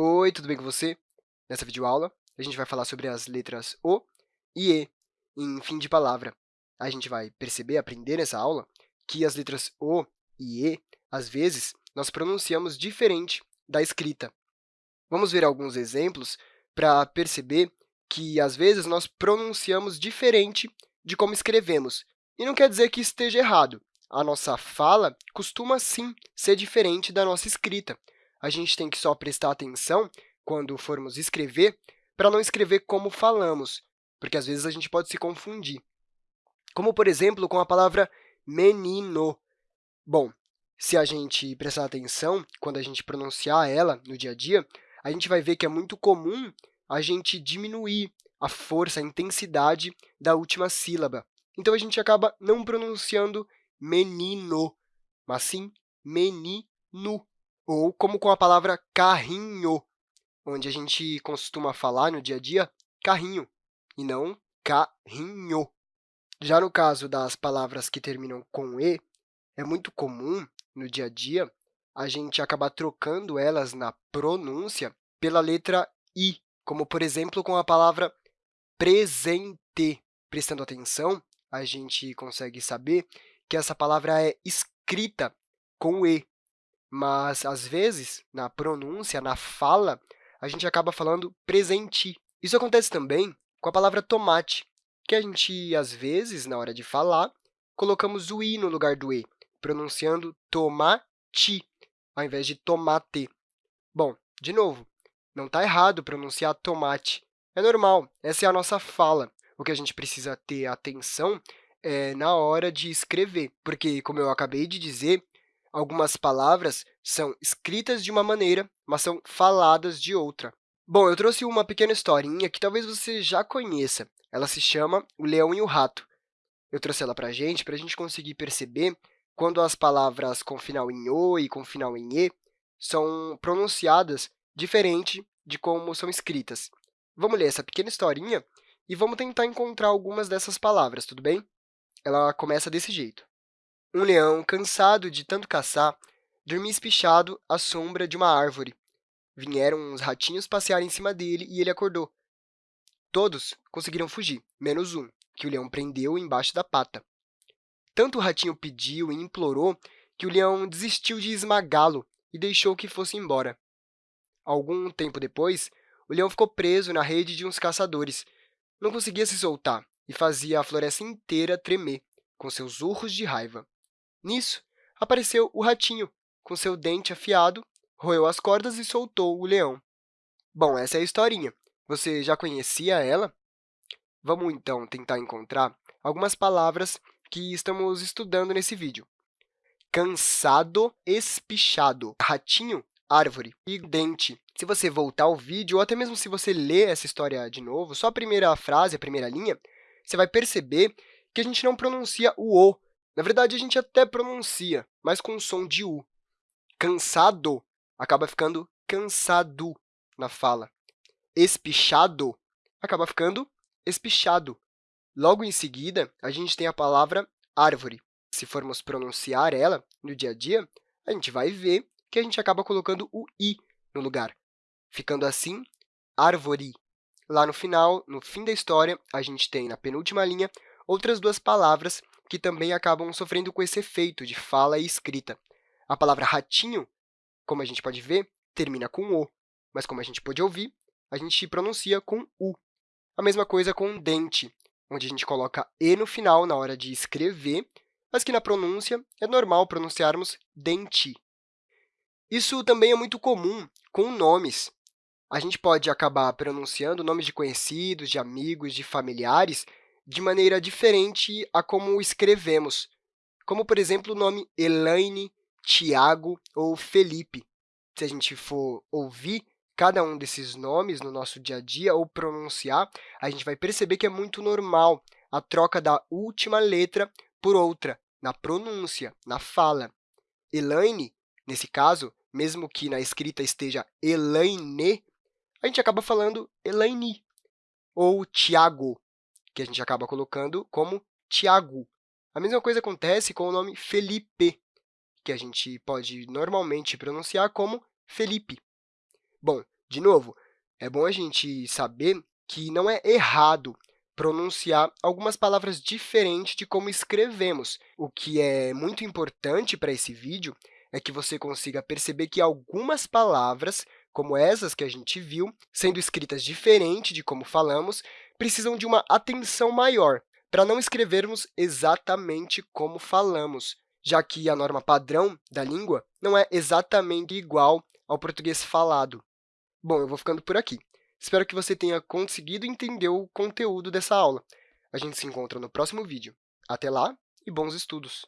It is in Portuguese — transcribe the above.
Oi, tudo bem com você? Nessa videoaula, a gente vai falar sobre as letras O e E em fim de palavra. A gente vai perceber, aprender nessa aula, que as letras O e E, às vezes, nós pronunciamos diferente da escrita. Vamos ver alguns exemplos para perceber que, às vezes, nós pronunciamos diferente de como escrevemos. E não quer dizer que esteja errado. A nossa fala costuma, sim, ser diferente da nossa escrita a gente tem que só prestar atenção quando formos escrever para não escrever como falamos, porque às vezes a gente pode se confundir. Como, por exemplo, com a palavra menino. Bom, se a gente prestar atenção quando a gente pronunciar ela no dia a dia, a gente vai ver que é muito comum a gente diminuir a força, a intensidade da última sílaba. Então, a gente acaba não pronunciando menino, mas sim menino ou como com a palavra carrinho, onde a gente costuma falar no dia a dia carrinho, e não carrinho. Já no caso das palavras que terminam com e, é muito comum, no dia a dia, a gente acabar trocando elas na pronúncia pela letra i, como, por exemplo, com a palavra presente. Prestando atenção, a gente consegue saber que essa palavra é escrita com e, mas, às vezes, na pronúncia, na fala, a gente acaba falando presente. Isso acontece também com a palavra tomate, que a gente, às vezes, na hora de falar, colocamos o i no lugar do e, pronunciando tomate, ao invés de tomate. Bom, de novo, não está errado pronunciar tomate. É normal, essa é a nossa fala. O que a gente precisa ter atenção é na hora de escrever, porque, como eu acabei de dizer, Algumas palavras são escritas de uma maneira, mas são faladas de outra. Bom, eu trouxe uma pequena historinha que talvez você já conheça. Ela se chama O Leão e o Rato. Eu trouxe ela para a gente, para a gente conseguir perceber quando as palavras com final em O e com final em E são pronunciadas diferente de como são escritas. Vamos ler essa pequena historinha e vamos tentar encontrar algumas dessas palavras, tudo bem? Ela começa desse jeito. Um leão, cansado de tanto caçar, dormia espichado à sombra de uma árvore. Vieram uns ratinhos passear em cima dele e ele acordou. Todos conseguiram fugir, menos um, que o leão prendeu embaixo da pata. Tanto o ratinho pediu e implorou que o leão desistiu de esmagá-lo e deixou que fosse embora. Algum tempo depois, o leão ficou preso na rede de uns caçadores. Não conseguia se soltar e fazia a floresta inteira tremer com seus urros de raiva. Nisso, apareceu o ratinho, com seu dente afiado, roeu as cordas e soltou o leão. Bom, essa é a historinha. Você já conhecia ela? Vamos, então, tentar encontrar algumas palavras que estamos estudando nesse vídeo. Cansado, espichado, ratinho, árvore e dente. Se você voltar ao vídeo, ou até mesmo se você ler essa história de novo, só a primeira frase, a primeira linha, você vai perceber que a gente não pronuncia o O na verdade, a gente até pronuncia, mas com o som de U. Cansado acaba ficando cansado na fala. Espichado acaba ficando espichado. Logo em seguida, a gente tem a palavra árvore. Se formos pronunciar ela no dia a dia, a gente vai ver que a gente acaba colocando o i no lugar, ficando assim árvore. Lá no final, no fim da história, a gente tem, na penúltima linha, outras duas palavras que também acabam sofrendo com esse efeito de fala e escrita. A palavra ratinho, como a gente pode ver, termina com O, mas como a gente pode ouvir, a gente pronuncia com U. A mesma coisa com dente, onde a gente coloca E no final na hora de escrever, mas que na pronúncia é normal pronunciarmos dente. Isso também é muito comum com nomes. A gente pode acabar pronunciando nomes de conhecidos, de amigos, de familiares, de maneira diferente a como escrevemos, como, por exemplo, o nome Elaine, Tiago ou Felipe. Se a gente for ouvir cada um desses nomes no nosso dia a dia ou pronunciar, a gente vai perceber que é muito normal a troca da última letra por outra, na pronúncia, na fala. Elaine, nesse caso, mesmo que na escrita esteja Elaine, a gente acaba falando Elaine. Ou Tiago, que a gente acaba colocando como Tiago. A mesma coisa acontece com o nome Felipe, que a gente pode normalmente pronunciar como Felipe. Bom, De novo, é bom a gente saber que não é errado pronunciar algumas palavras diferentes de como escrevemos. O que é muito importante para esse vídeo é que você consiga perceber que algumas palavras, como essas que a gente viu, sendo escritas diferente de como falamos, precisam de uma atenção maior para não escrevermos exatamente como falamos, já que a norma padrão da língua não é exatamente igual ao português falado. Bom, eu vou ficando por aqui. Espero que você tenha conseguido entender o conteúdo dessa aula. A gente se encontra no próximo vídeo. Até lá e bons estudos!